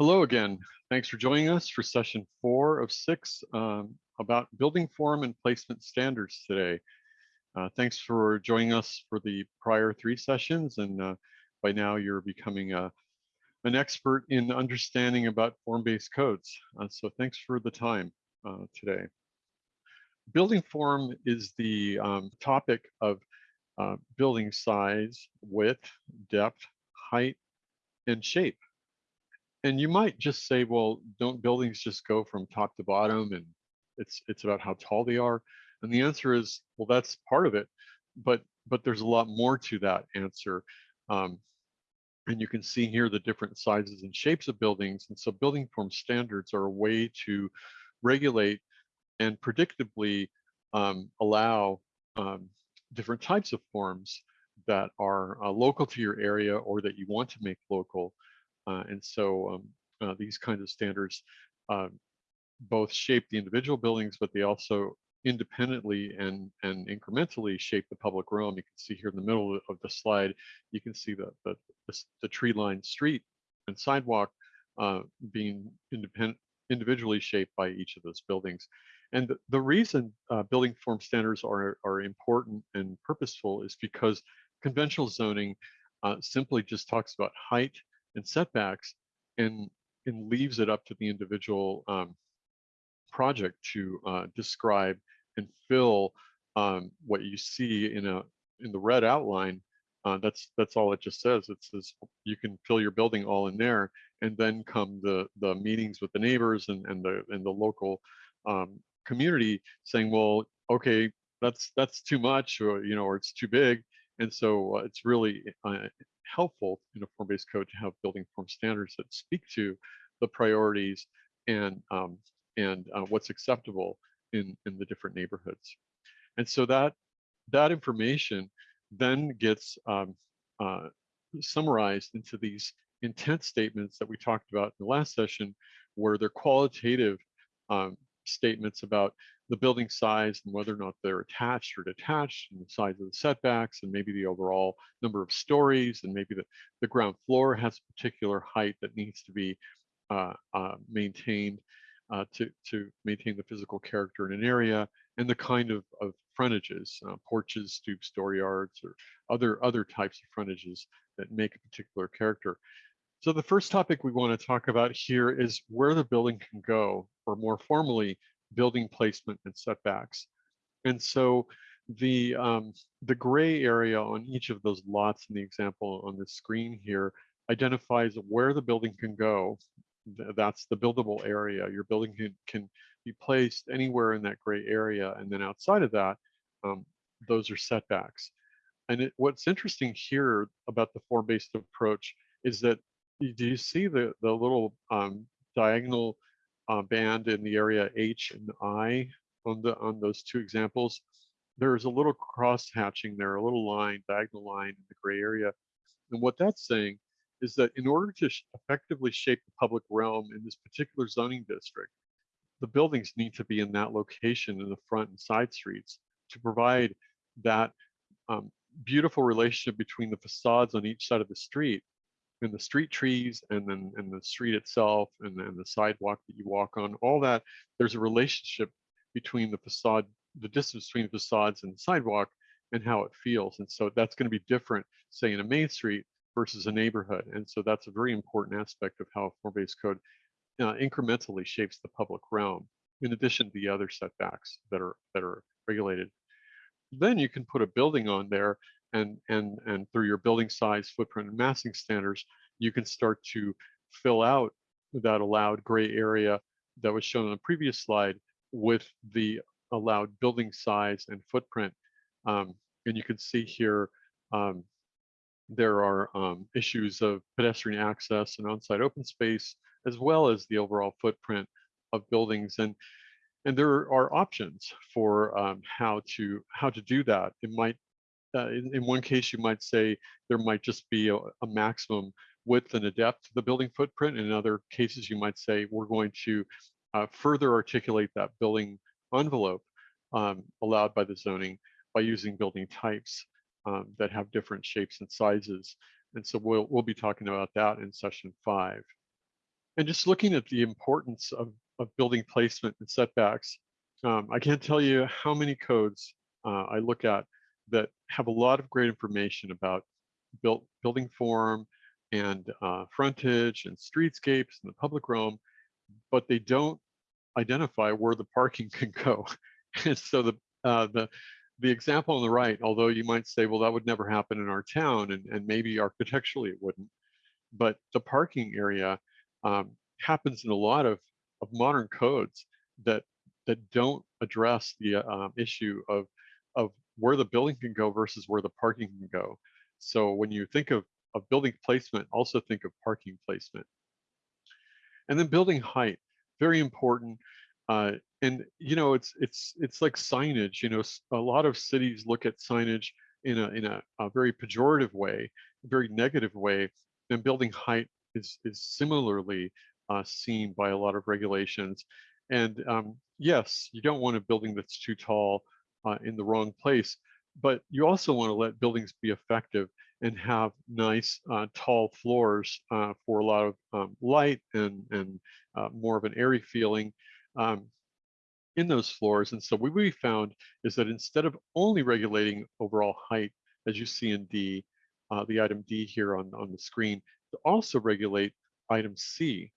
Hello again. Thanks for joining us for session four of six um, about building form and placement standards today. Uh, thanks for joining us for the prior three sessions and uh, by now you're becoming a, an expert in understanding about form-based codes. Uh, so thanks for the time uh, today. Building form is the um, topic of uh, building size, width, depth, height, and shape and you might just say, well, don't buildings just go from top to bottom and it's it's about how tall they are? And the answer is, well, that's part of it, but but there's a lot more to that answer. Um, and you can see here the different sizes and shapes of buildings. And so building form standards are a way to regulate and predictably um, allow um, different types of forms that are uh, local to your area or that you want to make local and so um, uh, these kinds of standards uh, both shape the individual buildings, but they also independently and, and incrementally shape the public realm. You can see here in the middle of the slide, you can see the, the, the, the tree-lined street and sidewalk uh, being independent, individually shaped by each of those buildings. And the, the reason uh, building form standards are, are important and purposeful is because conventional zoning uh, simply just talks about height and setbacks and, and leaves it up to the individual um, project to uh, describe and fill um, what you see in a in the red outline. Uh, that's that's all it just says. It says you can fill your building all in there, and then come the the meetings with the neighbors and and the and the local um, community saying, well, okay, that's that's too much, or you know, or it's too big, and so uh, it's really uh, helpful in a form-based code to have building form standards that speak to the priorities and um, and uh, what's acceptable in in the different neighborhoods. And so that that information then gets um, uh, summarized into these intent statements that we talked about in the last session, where they're qualitative um, statements about the building size and whether or not they're attached or detached and the size of the setbacks and maybe the overall number of stories and maybe the, the ground floor has a particular height that needs to be uh, uh, maintained uh, to, to maintain the physical character in an area and the kind of, of frontages, uh, porches, stoops, dooryards, or other, other types of frontages that make a particular character. So the first topic we want to talk about here is where the building can go, or more formally, building placement and setbacks. And so the um, the gray area on each of those lots in the example on the screen here identifies where the building can go. That's the buildable area. Your building can, can be placed anywhere in that gray area. And then outside of that, um, those are setbacks. And it, what's interesting here about the form-based approach is that do you see the, the little um, diagonal uh, band in the area H and I on the on those two examples, there's a little cross hatching there, a little line, diagonal line in the gray area. And what that's saying is that in order to effectively shape the public realm in this particular zoning district, the buildings need to be in that location in the front and side streets to provide that um, beautiful relationship between the facades on each side of the street and the street trees and then and the street itself and then the sidewalk that you walk on, all that, there's a relationship between the facade, the distance between the facades and the sidewalk and how it feels. And so that's going to be different, say in a main street versus a neighborhood. And so that's a very important aspect of how form-based code uh, incrementally shapes the public realm, in addition to the other setbacks that are that are regulated. Then you can put a building on there and, and, and through your building size, footprint, and massing standards, you can start to fill out that allowed gray area that was shown on the previous slide with the allowed building size and footprint. Um, and you can see here, um, there are um, issues of pedestrian access and on-site open space, as well as the overall footprint of buildings. And, and there are options for um, how to how to do that. It might uh, in, in, one case, you might say there might just be a, a, maximum width and a depth of the building footprint. In other cases, you might say we're going to uh, further articulate that building envelope um, allowed by the zoning by using building types um, that have different shapes and sizes. And so we'll, we'll be talking about that in session five. and just looking at the importance of, of building placement and setbacks, um, I can't tell you how many codes uh, I look at that have a lot of great information about built building form and uh, frontage and streetscapes and the public realm, but they don't identify where the parking can go. and so the uh, the the example on the right, although you might say, well, that would never happen in our town, and, and maybe architecturally it wouldn't, but the parking area um, happens in a lot of, of modern codes that that don't address the uh, issue of of where the building can go versus where the parking can go. So when you think of, of building placement, also think of parking placement. And then building height, very important. Uh, and you know, it's it's it's like signage. You know, a lot of cities look at signage in a in a, a very pejorative way, very negative way. And building height is is similarly uh, seen by a lot of regulations. And um, yes, you don't want a building that's too tall uh, in the wrong place, but you also want to let buildings be effective and have nice uh, tall floors uh, for a lot of um, light and, and uh, more of an airy feeling um, in those floors. And so what we found is that instead of only regulating overall height, as you see in D, uh, the item D here on, on the screen, to also regulate item C,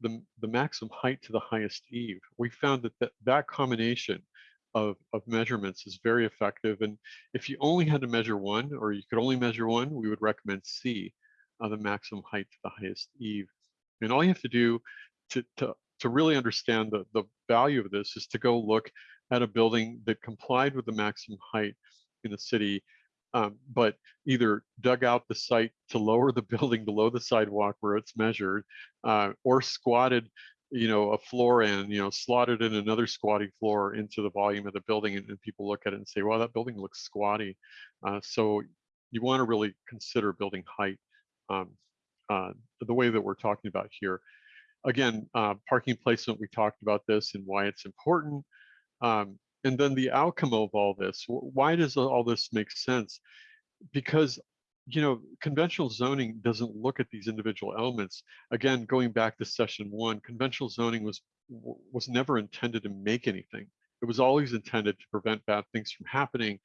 the, the maximum height to the highest eave. We found that that, that combination of, of measurements is very effective. And if you only had to measure one, or you could only measure one, we would recommend C, uh, the maximum height to the highest eave. And all you have to do to, to, to really understand the, the value of this is to go look at a building that complied with the maximum height in the city, um, but either dug out the site to lower the building below the sidewalk where it's measured, uh, or squatted you know, a floor in, you know, slotted in another squatty floor into the volume of the building and, and people look at it and say, well, that building looks squatty. Uh, so you want to really consider building height um, uh, the way that we're talking about here. Again, uh, parking placement, we talked about this and why it's important. Um, and then the outcome of all this, why does all this make sense? Because you know, conventional zoning doesn't look at these individual elements. Again, going back to session one, conventional zoning was was never intended to make anything. It was always intended to prevent bad things from happening,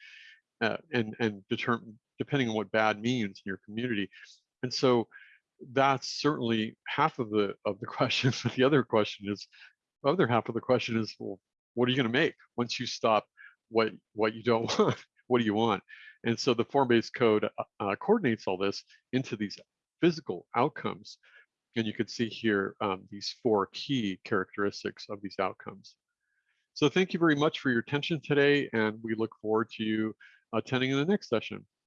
uh, and and determine depending on what bad means in your community. And so that's certainly half of the of the question. But the other question is, other half of the question is, well, what are you going to make once you stop what what you don't want? what do you want? And so the form-based code uh, uh, coordinates all this into these physical outcomes. And you can see here um, these four key characteristics of these outcomes. So thank you very much for your attention today, and we look forward to you attending in the next session.